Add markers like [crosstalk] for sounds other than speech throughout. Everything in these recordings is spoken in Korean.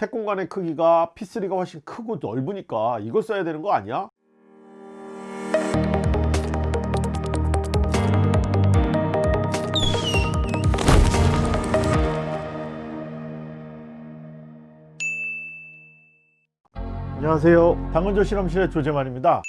색 공간의 크기가 P3가 훨씬 크고 넓으니까 이걸 써야 되는 거 아니야? 안녕하세요 당근조 실험실의 조재만입니다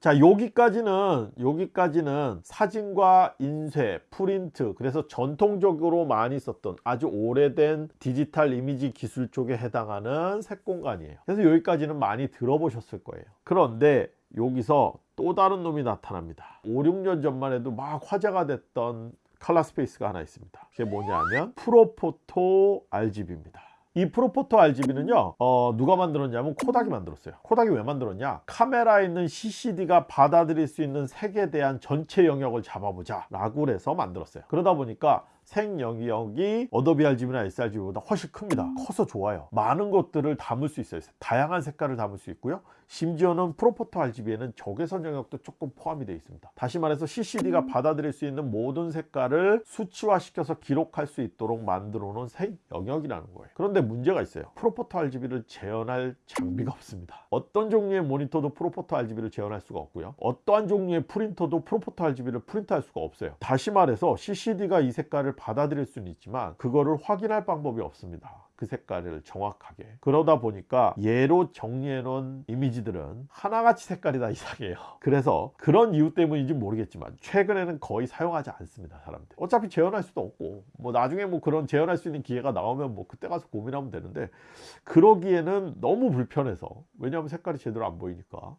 자 여기까지는 여기까지는 사진과 인쇄 프린트 그래서 전통적으로 많이 썼던 아주 오래된 디지털 이미지 기술 쪽에 해당하는 색 공간이에요. 그래서 여기까지는 많이 들어보셨을 거예요. 그런데 여기서 또 다른 놈이 나타납니다. 5, 6년 전만 해도 막 화제가 됐던 color space가 하나 있습니다. 그게 뭐냐면 ProPhoto RGB입니다 이 ProPhoto RGB는요 어, 누가 만들었냐면 코닥이 만들었어요. 코닥이 왜 만들었냐? 카메라에 있는 CCD가 받아들일 수 있는 색에 대한 전체 영역을 잡아보자 라고 해서 만들었어요. 그러다 보니까 색 영역이 어도비 RGB나 sRGB보다 훨씬 큽니다. 커서 좋아요. 많은 것들을 담을 수 있어요. 다양한 색깔을 담을 수 있고요. 심지어는 프로포터 RGB에는 적외선 영역도 조금 포함이 되어 있습니다. 다시 말해서 CCD가 받아들일 수 있는 모든 색깔을 수치화시켜서 기록할 수 있도록 만들어 놓은 색 영역이라는 거예요. 그런데 문제가 있어요. 프로포터 RGB를 재현할 장비가 없습니다. 어떤 종류의 모니터도 프로포터 RGB를 재현할 수가 없고요. 어떠한 종류의 프린터도 프로포터 RGB를 프린트할 수가 없어요. 다시 말해서 CCD가 이 색깔을 받아들일 수는 있지만 그거를 확인할 방법이 없습니다. 그 색깔을 정확하게. 그러다 보니까 얘로 정리해 놓은 이미지들은 하나같이 색깔이 다 이상해요. 그래서 그런 이유 때문인지 모르겠지만 최근에는 거의 사용하지 않습니다 사람들 어차피 재현할 수도 없고 뭐 나중에 뭐 그런 재현할 수 있는 기회가 나오면 뭐 그때 가서 고민하면 되는데 그러기에는 너무 불편해서 왜냐하면 색깔이 제대로 안 보이니까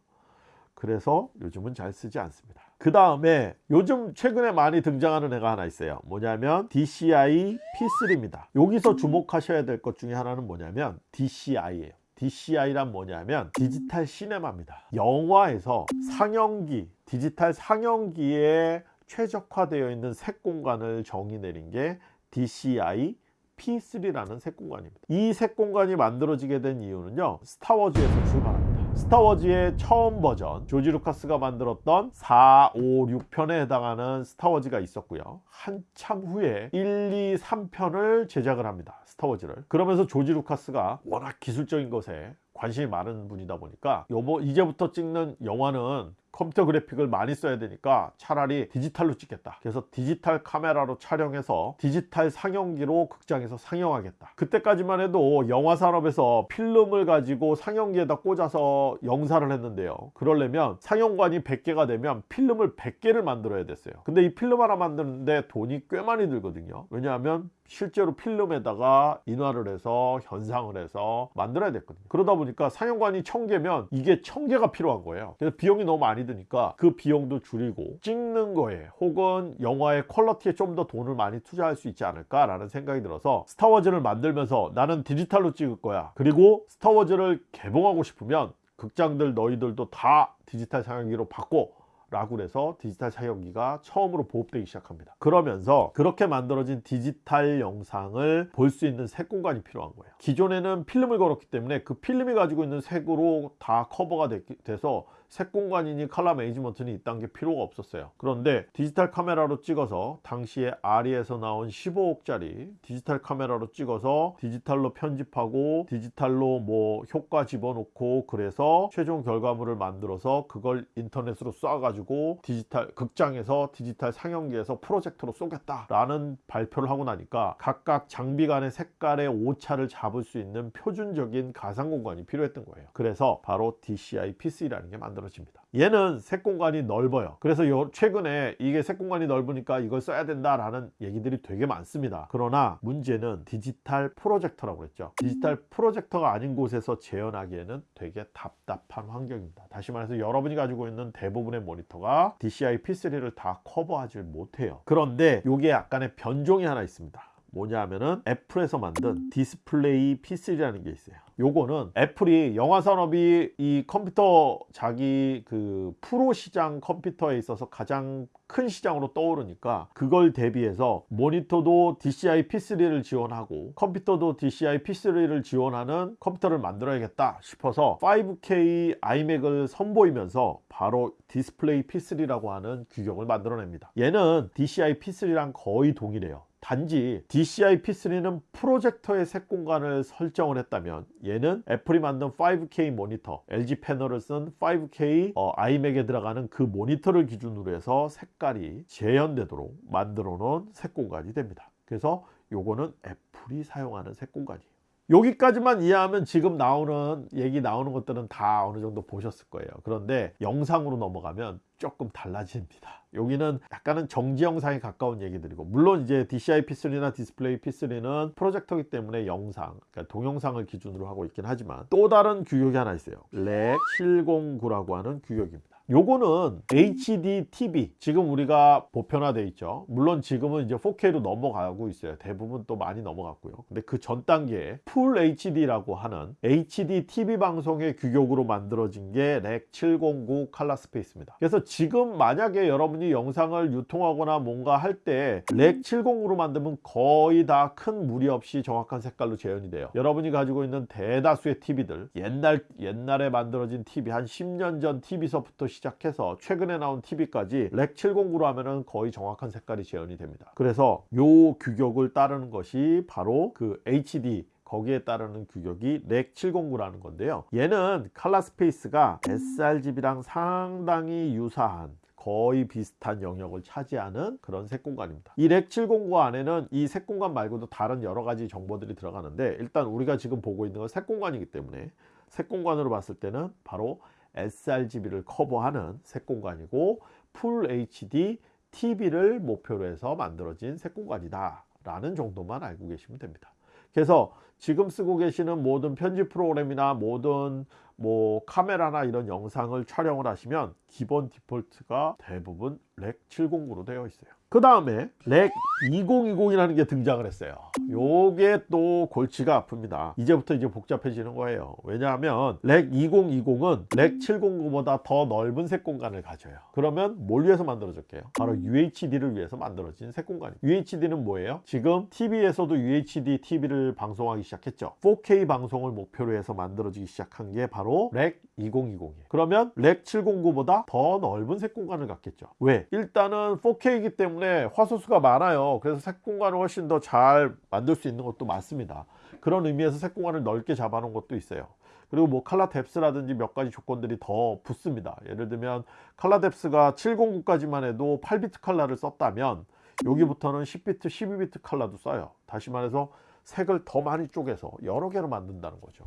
그래서 요즘은 잘 쓰지 않습니다. 그 다음에 요즘 최근에 많이 등장하는 애가 하나 있어요. 뭐냐면 DCI P3입니다. 여기서 주목하셔야 될 것 중에 하나는 뭐냐면 DCI예요. DCI란 뭐냐면 디지털 시네마입니다. 영화에서 상영기 디지털 상영기에 최적화되어 있는 색 공간을 정의 내린 게 DCI P3라는 색 공간입니다. 이 색 공간이 만들어지게 된 이유는요 스타워즈에서 출발합니다. 스타워즈의 처음 버전 조지 루카스가 만들었던 4, 5, 6편에 해당하는 스타워즈가 있었고요. 한참 후에 1, 2, 3편을 제작을 합니다 스타워즈를. 그러면서 조지 루카스가 워낙 기술적인 것에 관심이 많은 분이다 보니까 요번 이제부터 찍는 영화는 컴퓨터 그래픽을 많이 써야 되니까 차라리 디지털로 찍겠다. 그래서 디지털 카메라로 촬영해서 디지털 상영기로 극장에서 상영하겠다. 그때까지만 해도 영화 산업에서 필름을 가지고 상영기에다 꽂아서 영사를 했는데요. 그러려면 상영관이 100개가 되면 필름을 100개를 만들어야 됐어요. 근데 이 필름 하나 만드는데 돈이 꽤 많이 들거든요. 왜냐하면 실제로 필름에다가 인화를 해서 현상을 해서 만들어야 됐거든요. 그러다 보니까 상영관이 1000개면 이게 1000개가 필요한 거예요. 그래서 비용이 너무 많이 드니까 그 비용도 줄이고 찍는 거에 혹은 영화의 퀄러티에 좀 더 돈을 많이 투자할 수 있지 않을까 라는 생각이 들어서 스타워즈를 만들면서 나는 디지털로 찍을 거야. 그리고 스타워즈를 개봉하고 싶으면 극장들 너희들도 다 디지털 상영기로 바꿔 라고 해서 디지털 상영기가 처음으로 보급되기 시작합니다. 그러면서 그렇게 만들어진 디지털 영상을 볼 수 있는 색 공간이 필요한 거예요. 기존에는 필름을 걸었기 때문에 그 필름이 가지고 있는 색으로 다 커버가 돼서 색 공간이니 color management는 이딴 게 필요가 없었어요. 그런데 디지털 카메라로 찍어서 당시에 아리에서 나온 15억짜리 디지털 카메라로 찍어서 디지털로 편집하고 디지털로 뭐 효과 집어넣고 그래서 최종 결과물을 만들어서 그걸 인터넷으로 쏴가지고 디지털 극장에서 디지털 상영기에서 프로젝터로 쏘겠다 라는 발표를 하고 나니까 각각 장비 간의 색깔의 오차를 잡을 수 있는 표준적인 가상 공간이 필요했던 거예요. 그래서 바로 DCI P3라는 게 만들어졌습니다 만들어집니다. 얘는 색 공간이 넓어요. 그래서 최근에 이게 색 공간이 넓으니까 이걸 써야 된다라는 얘기들이 되게 많습니다. 그러나 문제는 디지털 프로젝터라고 했죠. 디지털 프로젝터가 아닌 곳에서 재현하기에는 되게 답답한 환경입니다. 다시 말해서 여러분이 가지고 있는 대부분의 모니터가 DCI P3를 다 커버하지 못해요. 그런데 이게 약간의 변종이 하나 있습니다 뭐냐 하면은 애플에서 만든 Display P3라는 게 있어요. 요거는 애플이 영화 산업이 이 컴퓨터 자기 그 프로 시장 컴퓨터에 있어서 가장 큰 시장으로 떠오르니까 그걸 대비해서 모니터도 DCI P3를 지원하고 컴퓨터도 DCI P3를 지원하는 컴퓨터를 만들어야겠다 싶어서 5K iMac을 선보이면서 바로 Display P3라고 하는 규격을 만들어냅니다. 얘는 DCI P3랑 거의 동일해요 단지 DCI P3는 프로젝터의 색 공간을 설정을 했다면 얘는 애플이 만든 5K 모니터 LG 패널을 쓴 5K 어, iMac에 들어가는 그 모니터를 기준으로 해서 색깔이 재현되도록 만들어 놓은 색 공간이 됩니다. 그래서 요거는 애플이 사용하는 색 공간이에요. 여기까지만 이해하면 지금 나오는 얘기 나오는 것들은 다 어느 정도 보셨을 거예요. 그런데 영상으로 넘어가면 조금 달라집니다. 여기는 약간은 정지 영상에 가까운 얘기들이고 물론 이제 DCI P3나 Display P3는 프로젝터이기 때문에 영상 그러니까 동영상을 기준으로 하고 있긴 하지만 또 다른 규격이 하나 있어요. Rec 709라고 하는 규격입니다 요거는 HD TV 지금 우리가 보편화돼 있죠. 물론 지금은 이제 4K로 넘어가고 있어요. 대부분 또 많이 넘어갔고요. 근데 그 전 단계에 full HD라고 하는 HD TV 방송의 규격으로 만들어진 게 렉 709 칼라 스페이스입니다. 그래서 지금 만약에 여러분이 영상을 유통하거나 뭔가 할 때 Rec 709로 만들면 거의 다 큰 무리 없이 정확한 색깔로 재현이 돼요. 여러분이 가지고 있는 대다수의 TV들 옛날 옛날에 만들어진 TV 한 10년 전 TV서부터 시작해서 최근에 나온 TV까지 Rec 709로 하면은 거의 정확한 색깔이 재현이 됩니다. 그래서 요 규격을 따르는 것이 바로 그 HD 거기에 따르는 규격이 Rec 709라는 건데요. 얘는 칼라 스페이스가 sRGB랑 상당히 유사한 거의 비슷한 영역을 차지하는 그런 색공간입니다. 이 Rec 709 안에는 이 색공간 말고도 다른 여러 가지 정보들이 들어가는데 일단 우리가 지금 보고 있는 건 색공간이기 때문에 색공간으로 봤을 때는 바로 sRGB를 커버하는 색공간이고 full HD TV를 목표로 해서 만들어진 색공간이다 라는 정도만 알고 계시면 됩니다. 그래서 지금 쓰고 계시는 모든 편집 프로그램이나 모든 뭐 카메라나 이런 영상을 촬영을 하시면 기본 default가 대부분 Rec 709로 되어 있어요 그 다음에 Rec 2020이라는 게 등장을 했어요. 요게 또 골치가 아픕니다. 이제부터 이제 복잡해지는 거예요. 왜냐하면 Rec 2020은 Rec 709보다 더 넓은 색 공간을 가져요. 그러면 뭘 위해서 만들어졌게요? 바로 UHD를 위해서 만들어진 색 공간이 UHD는 뭐예요? 지금 TV에서도 UHD TV를 방송하기 시작했죠. 4K 방송을 목표로 해서 만들어지기 시작한 게 바로 Rec 2020이에요. 그러면 Rec 709보다 더 넓은 색 공간을 갖겠죠. 왜? 일단은 4K이기 때문에 때문에 화소수가 많아요. 그래서 색 공간을 훨씬 더 잘 만들 수 있는 것도 많습니다. 그런 의미에서 색 공간을 넓게 잡아 놓은 것도 있어요. 그리고 뭐 칼라 뎁스라든지 몇 가지 조건들이 더 붙습니다. 예를 들면 칼라 뎁스가 709까지만 해도 8비트 칼라를 썼다면 여기부터는 10비트 12비트 칼라도 써요. 다시 말해서 색을 더 많이 쪼개서 여러 개로 만든다는 거죠.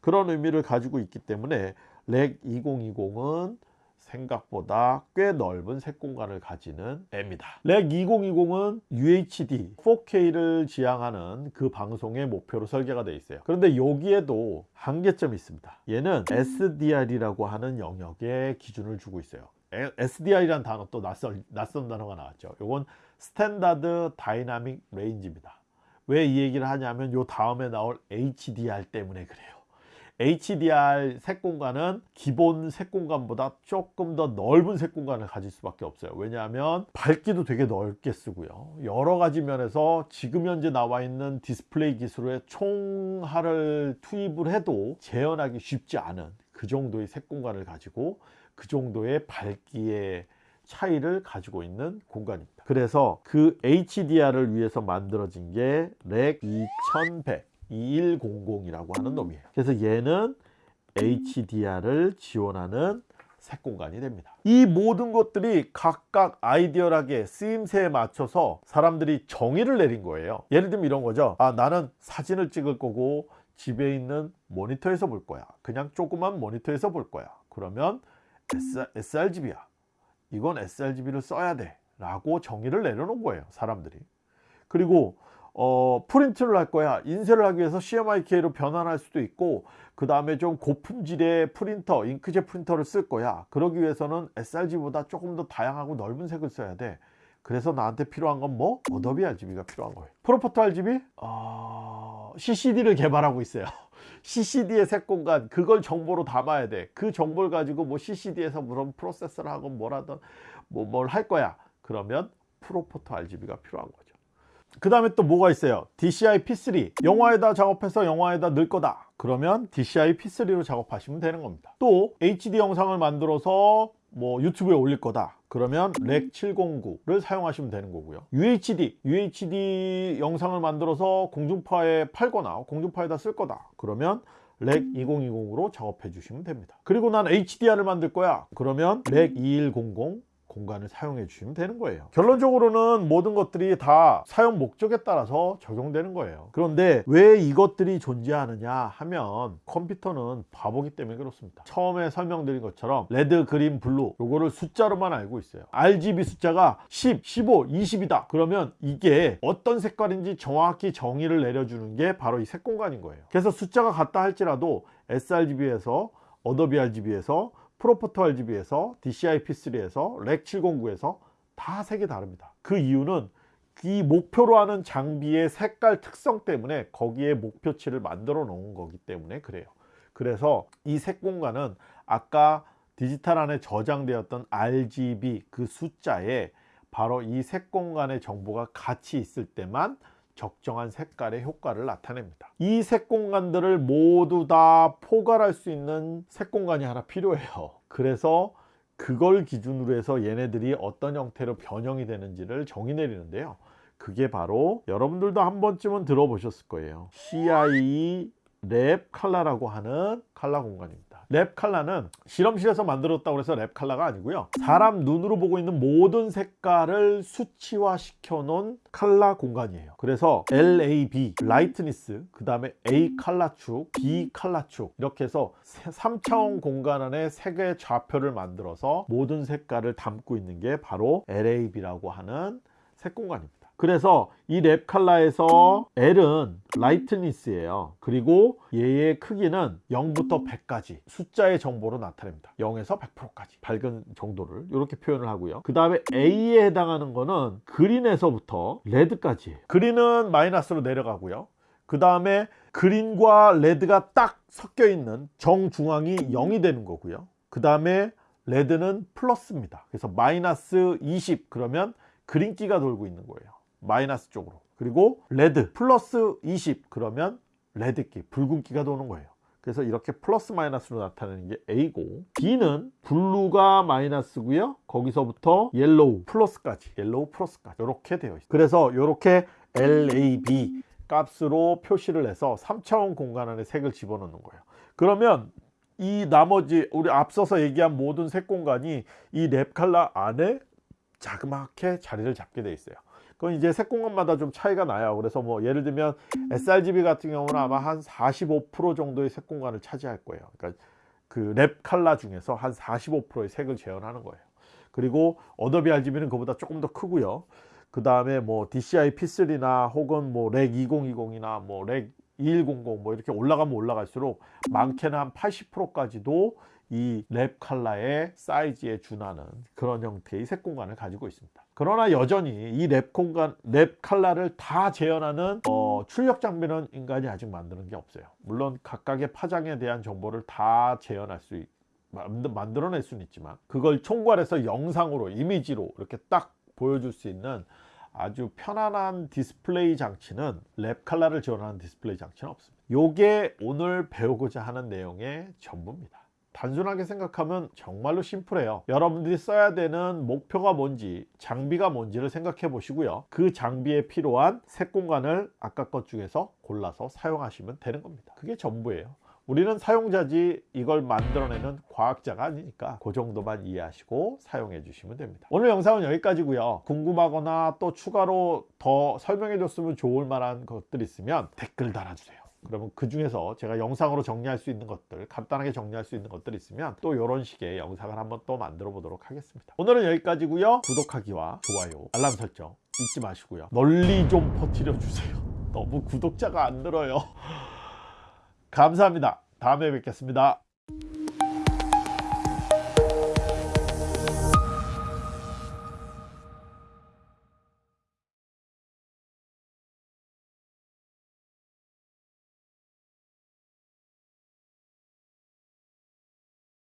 그런 의미를 가지고 있기 때문에 Rec 2020은 생각보다 꽤 넓은 색 공간을 가지는 애입니다. Rec 2020은 UHD 4K를 지향하는 그 방송의 목표로 설계가 되어 있어요. 그런데 여기에도 한계점이 있습니다. 얘는 SDR이라고 하는 영역에 기준을 주고 있어요. SDR이라는 단어 또 낯선, 낯선 단어가 나왔죠. 이건 standard dynamic range입니다. 왜 이 얘기를 하냐면 요 다음에 나올 HDR 때문에 그래요 HDR 색 공간은 기본 색 공간보다 조금 더 넓은 색 공간을 가질 수밖에 없어요. 왜냐하면 밝기도 되게 넓게 쓰고요. 여러 가지 면에서 지금 현재 나와 있는 디스플레이 기술의 총아를 투입을 해도 재현하기 쉽지 않은 그 정도의 색 공간을 가지고 그 정도의 밝기의 차이를 가지고 있는 공간입니다. 그래서 그 HDR을 위해서 만들어진 게 렉 2100 2100이라고 하는 놈이에요. 그래서 얘는 HDR을 지원하는 색 공간이 됩니다. 이 모든 것들이 각각 아이디어하게 쓰임새에 맞춰서 사람들이 정의를 내린 거예요. 예를 들면 이런 거죠. 아 나는 사진을 찍을 거고 집에 있는 모니터에서 볼 거야. 그냥 조그만 모니터에서 볼 거야. 그러면 sRGB야. 이건 sRGB를 써야 돼. 라고 정의를 내려놓은 거예요 사람들이. 그리고 어, 프린트를 할 거야. 인쇄를 하기 위해서 CMYK로 변환할 수도 있고 그 다음에 좀 고품질의 프린터 잉크젯 프린터를 쓸 거야. 그러기 위해서는 sRGB보다 조금 더 다양하고 넓은 색을 써야 돼. 그래서 나한테 필요한 건 뭐? Adobe RGB가 필요한 거예요. ProPhoto RGB? 어... CCD를 개발하고 있어요. [laughs] CCD의 색 공간 그걸 정보로 담아야 돼그 정보를 가지고 뭐 CCD에서 무슨 프로세서를 하건 뭐라든 뭐 뭘 할 거야. 그러면 ProPhoto RGB가 필요한 거죠 그 다음에 또 뭐가 있어요? DCI P3 영화에다 작업해서 영화에다 넣을 거다. 그러면 DCI P3로 작업하시면 되는 겁니다. 또 HD 영상을 만들어서 뭐 유튜브에 올릴 거다. 그러면 Rec 709를 사용하시면 되는 거고요. UHD UHD 영상을 만들어서 공중파에 팔거나 공중파에다 쓸 거다. 그러면 Rec 2020으로 작업해 주시면 됩니다. 그리고 난 HDR을 만들 거야. 그러면 Rec 2100 공간을 사용해 주시면 되는 거예요. 결론적으로는 모든 것들이 다 사용 목적에 따라서 적용되는 거예요. 그런데 왜 이것들이 존재하느냐 하면 컴퓨터는 바보기 때문에 그렇습니다. 처음에 설명드린 것처럼 레드, 그린, 블루 요거를 숫자로만 알고 있어요. RGB 숫자가 10, 15, 20이다. 그러면 이게 어떤 색깔인지 정확히 정의를 내려주는 게 바로 이 색 공간인 거예요. 그래서 숫자가 같다 할지라도 sRGB에서 Adobe RGB에서 ProPhoto RGB에서 DCI-P3에서 Rec 709에서 다 색이 다릅니다. 그 이유는 이 목표로 하는 장비의 색깔 특성 때문에 거기에 목표치를 만들어 놓은 거기 때문에 그래요. 그래서 이 색 공간은 아까 디지털 안에 저장되었던 RGB 그 숫자에 바로 이 색 공간의 정보가 같이 있을 때만 적정한 색깔의 효과를 나타냅니다. 이 색 공간들을 모두 다 포괄할 수 있는 색 공간이 하나 필요해요. 그래서 그걸 기준으로 해서 얘네들이 어떤 형태로 변형이 되는지를 정의 내리는데요. 그게 바로 여러분들도 한 번쯤은 들어보셨을 거예요. CIE 랩 칼라라고 하는 칼라 공간입니다 랩 칼라는 실험실에서 만들었다고 해서 랩 칼라가 아니고요. 사람 눈으로 보고 있는 모든 색깔을 수치화 시켜 놓은 칼라 공간이에요. 그래서 LAB lightness 그 다음에 A 칼라축 B 칼라축 이렇게 해서 3차원 공간 안에 색의 좌표를 만들어서 모든 색깔을 담고 있는 게 바로 LAB라고 하는 색 공간입니다 그래서 이 랩 칼라에서 L은 lightness예요. 그리고 얘의 크기는 0부터 100까지 숫자의 정보로 나타냅니다. 0에서 100%까지 밝은 정도를 이렇게 표현을 하고요. 그 다음에 A에 해당하는 거는 그린에서부터 레드까지. 그린은 마이너스로 내려가고요. 그 다음에 그린과 레드가 딱 섞여 있는 정중앙이 0이 되는 거고요. 그 다음에 레드는 플러스입니다. 그래서 마이너스 20 그러면 그린기가 돌고 있는 거예요 마이너스 쪽으로. 그리고 레드 플러스 20 그러면 레드기 붉은기가 도는 거예요. 그래서 이렇게 플러스 마이너스로 나타내는 게 A고 B는 블루가 마이너스고요. 거기서부터 옐로우 플러스까지 옐로우 플러스까지 이렇게 되어 있어요. 그래서 이렇게 LAB 값으로 표시를 해서 3차원 공간 안에 색을 집어넣는 거예요. 그러면 이 나머지 우리 앞서서 얘기한 모든 색 공간이 이 Lab color 안에 자그맣게 자리를 잡게 되어 있어요 그건 이제 색 공간마다 좀 차이가 나요. 그래서 뭐 예를 들면 sRGB 같은 경우는 아마 한 45% 정도의 색 공간을 차지할 거예요. 그러니까 그 Lab color 중에서 한 45%의 색을 재현하는 거예요. 그리고 Adobe RGB는 그보다 조금 더 크고요. 그 다음에 뭐 DCI P3나 혹은 뭐 Rec 2020이나 뭐 Rec 2100 뭐 이렇게 올라가면 올라갈수록 많게는 한 80%까지도 이 랩 칼라의 사이즈에 준하는 그런 형태의 색 공간을 가지고 있습니다 그러나 여전히 이 랩 공간 랩 칼라를 다 재현하는 어, 출력 장비는 인간이 아직 만드는 게 없어요. 물론 각각의 파장에 대한 정보를 다 재현할 수 있, 만들어낼 수는 있지만 그걸 총괄해서 영상으로 이미지로 이렇게 딱 보여줄 수 있는 아주 편안한 디스플레이 장치는 랩 칼라를 지원하는 디스플레이 장치는 없습니다. 요게 오늘 배우고자 하는 내용의 전부입니다 단순하게 생각하면 정말로 심플해요. 여러분들이 써야 되는 목표가 뭔지 장비가 뭔지를 생각해 보시고요. 그 장비에 필요한 색 공간을 아까 것 중에서 골라서 사용하시면 되는 겁니다. 그게 전부예요. 우리는 사용자지 이걸 만들어내는 과학자가 아니니까 그 정도만 이해하시고 사용해 주시면 됩니다. 오늘 영상은 여기까지고요. 궁금하거나 또 추가로 더 설명해 줬으면 좋을 만한 것들 있으면 댓글 달아주세요 그러면 그 중에서 제가 영상으로 정리할 수 있는 것들 간단하게 정리할 수 있는 것들 있으면 또 이런 식의 영상을 한번 또 만들어 보도록 하겠습니다. 오늘은 여기까지고요. 구독하기와 좋아요 알람 설정 잊지 마시고요. 널리 좀 퍼뜨려 주세요. [laughs] 너무 구독자가 안 늘어요. [laughs] 감사합니다. 다음에 뵙겠습니다